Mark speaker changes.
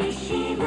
Speaker 1: Yeshua.